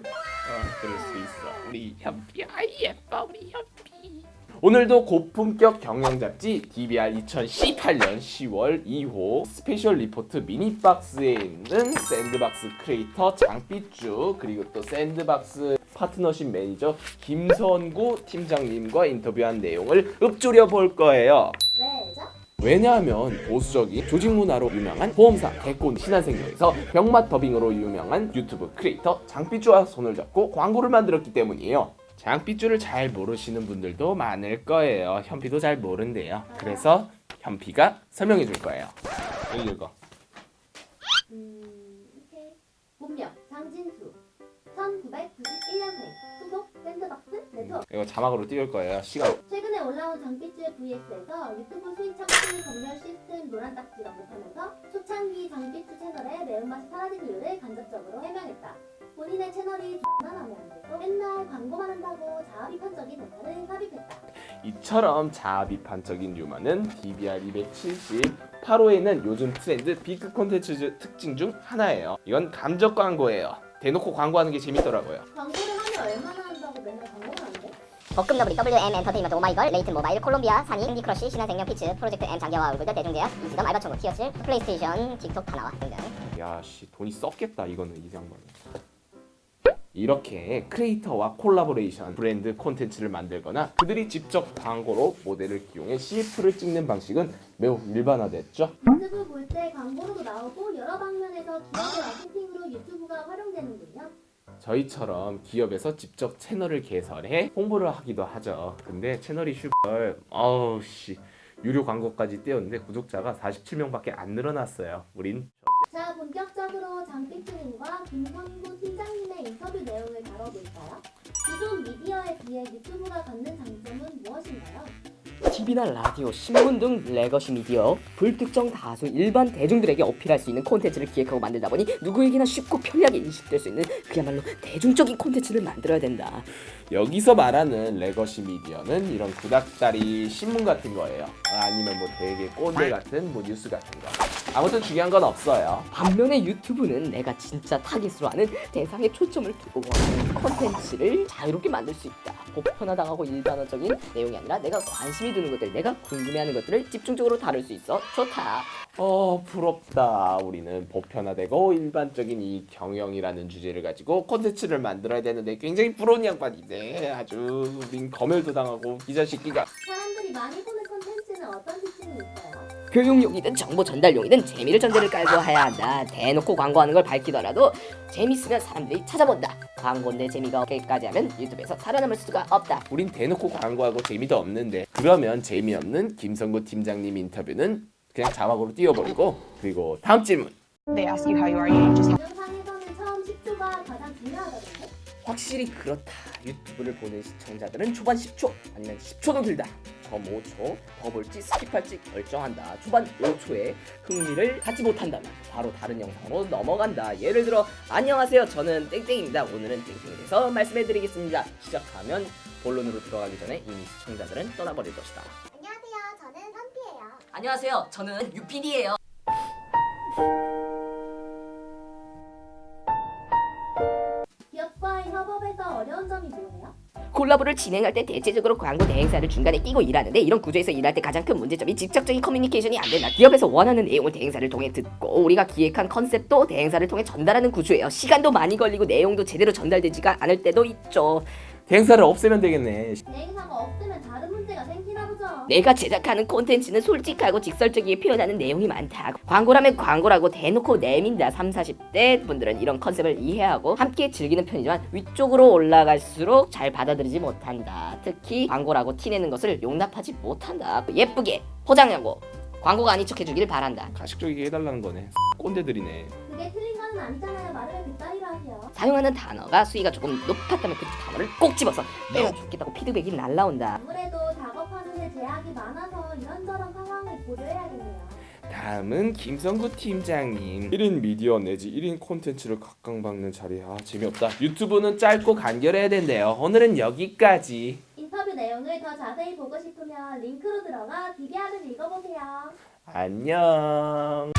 어, 그럴 수 있어. 우리 현비 아이 예뻐 우리 현비. 오늘도 고품격 경영 잡지 DBR 2018년 10월 2호 스페셜 리포트 미니박스에 있는 샌드박스 크리에이터 장삐쭈 그리고 또 샌드박스 파트너십 매니저 김선구 팀장님과 인터뷰한 내용을 읊조려 볼 거예요. 왜죠? 왜냐하면 보수적인 조직 문화로 유명한 보험사 대권 신한생명에서 병맛 더빙으로 유명한 유튜브 크리에이터 장삐쭈와 손을 잡고 광고를 만들었기 때문이에요. 장삐쭈를 잘 모르시는 분들도 많을 거예요. 현피도 잘 모른대요. 그래서 현피가 설명해 줄 거예요. 여기 읽어. 음. 본명 장진수 1991년생 소속 샌드박스 네트워크 이거 자막으로 띄울 거예요. 시간. 올라온 장삐쭈의 VS에서 유튜브 수익 창출 검열 시스템 노란 딱지를 언급하면서 초창기 장삐쭈 채널의 매운맛이 사라진 이유를 간접적으로 해명했다. 본인의 채널이 X만 하면 안 되고 맨날 광고만 한다고 자아비판적인 대사를 삽입했다. 이처럼 자아비판적인 유머는 DBR 278호에는 요즘 트렌드 비크 콘텐츠 특징 중 하나예요. 이건 감적 광고예요. 대놓고 광고하는 게 재밌더라고요. 광고를 하면 얼마나 한다고 맨날 광고를 너브리 WM 엔터테인먼트 오마이걸 레이튼 모바일 콜롬비아 산이 캔디 크러쉬 신한생명 피츠 프로젝트 M 장기화와 얼굴들 대중제약 이지점 알바천국 티어칠 플레이스테이션 틱톡 다나와 등등 야씨 돈이 썩겠다 이거는 이 양반은. 이렇게 크리에이터와 콜라보레이션 브랜드 콘텐츠를 만들거나 그들이 직접 광고로 모델을 기용해 CF를 찍는 방식은 매우 일반화됐죠. 유튜브 볼 때 광고로도 나오고 여러 방면에서 기업의 마케팅으로 유튜브가 활용되는군요. 저희처럼 기업에서 직접 채널을 개설해 홍보를 하기도 하죠. 근데 채널이 슈퍼 어우 씨 유료 광고까지 띄웠는데 구독자가 47명밖에 안 늘어났어요. 우린 자, 본격적으로 장삐쭈님과 김선구 팀장님의 인터뷰 내용을 다뤄볼까요? 기존 미디어에 비해 유튜브가 갖는 장점은 무엇인가요? TV나 라디오, 신문 등 legacy 미디어 불특정 다수 일반 대중들에게 어필할 수 있는 콘텐츠를 기획하고 만들다 보니 누구에게나 쉽고 편리하게 인식될 수 있는 그야말로 대중적인 콘텐츠를 만들어야 된다. 여기서 말하는 legacy 미디어는 이런 구닥다리 신문 같은 거예요. 아니면 뭐 되게 꼰대 같은 뭐 뉴스 같은 거. 아무튼 중요한 건 없어요. 반면에 유튜브는 내가 진짜 타깃으로 하는 대상에 초점을 두고 원하는 콘텐츠를 자유롭게 만들 수 있다. 보편화당하고 일반화적인 내용이 아니라 내가 관심이 드는 것들, 내가 궁금해하는 것들을 집중적으로 다룰 수 있어 좋다. 어 부럽다. 우리는 보편화되고 일반적인 이 경영이라는 주제를 가지고 콘텐츠를 만들어야 되는데 굉장히 부러운 양반인데 아주 우린 검열도 당하고 기자 시기가 사람들이 많이 보는 콘텐츠는 어떤 특징이 있어요? 교육용이든 정보 전달용이든 재미를 전제를 깔고 해야 한다. 대놓고 광고하는 걸 밝히더라도 재밌으면 사람들이 찾아본다. 광고인데 재미가 없게까지 하면 유튜브에서 살아남을 수가 없다. 우린 대놓고 광고하고 재미도 없는데 그러면 재미없는 김성구 팀장님 인터뷰는 그냥 자막으로 띄워버리고 그리고 다음 질문 they ask you how you are, you just 영상에서는 처음 10초가 가장 중요하다던데? 확실히 그렇다. 유튜브를 보는 시청자들은 초반 10초 아니면 10초도 길다. 점 5초 더 볼지 skip할지 결정한다. 초반 5초에 흥미를 갖지 못한다면 바로 다른 영상으로 넘어간다. 예를 들어 안녕하세요. 저는 땡땡입니다. 오늘은 땡땡에 대해서 말씀해드리겠습니다. 시작하면 본론으로 들어가기 전에 이미 시청자들은 떠나버릴 것이다. 안녕하세요. 저는 선피예요. 안녕하세요. 저는 유PD예요. 콜라보를 진행할 때 대체적으로 광고 대행사를 중간에 끼고 일하는데 이런 구조에서 일할 때 가장 큰 문제점이 직접적인 커뮤니케이션이 안 된다. 기업에서 원하는 내용을 대행사를 통해 듣고 우리가 기획한 컨셉도 대행사를 통해 전달하는 구조예요. 시간도 많이 걸리고 내용도 제대로 전달되지가 않을 때도 있죠. 대행사를 없애면 되겠네 대행사가 없으면 다른 문제가 보죠. 내가 제작하는 콘텐츠는 솔직하고 직설적이게 표현하는 내용이 많다. 광고라면 광고라고 대놓고 내민다. 3, 40대 분들은 이런 컨셉을 이해하고 함께 즐기는 편이지만 위쪽으로 올라갈수록 잘 받아들이지 못한다. 특히 광고라고 티내는 것을 용납하지 못한다. 예쁘게 포장하고 광고가 아닌 척 해주길 바란다. 가식적이게 해달라는 거네 꼰대들이네 그게 틀린 건 아니잖아요. 말을 왜 그따위로 하세요? 사용하는 단어가 수위가 조금 높았다면 그 단어를 꼭 집어서 빼면 좋겠다고 피드백이 날라온다. 아무래도 다음은 김성구 팀장님. 1인 미디어 내지 1인 콘텐츠를 각광받는 자리 아 재미없다. 유튜브는 짧고 간결해야 된대요. 오늘은 여기까지. 인터뷰 내용을 더 자세히 보고 싶으면 링크로 들어가 DBR을 읽어보세요. 안녕